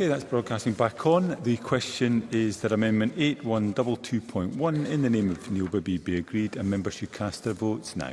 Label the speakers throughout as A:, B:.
A: Okay, that's broadcasting back on. The question is that Amendment 8122.1 in the name of Neil Bibby be agreed and members should cast their votes now.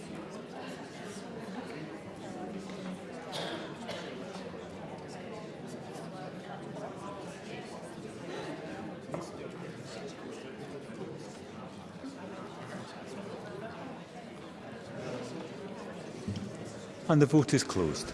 A: and the vote is closed.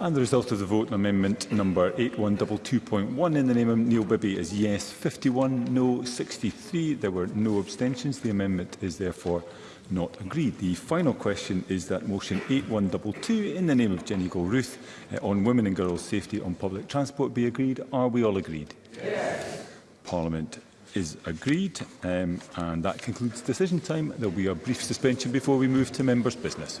A: And the result of the vote on amendment number 8122.1 in the name of Neil Bibby is yes 51, no 63. There were no abstentions. The amendment is therefore not agreed. The final question is that motion 8122 in the name of Jenny Gold-Ruth uh, eh, on women and girls' safety on public transport be agreed. Are we all agreed? Yes. Parliament is agreed um, and that concludes decision time. There will be a brief suspension before we move to members' business.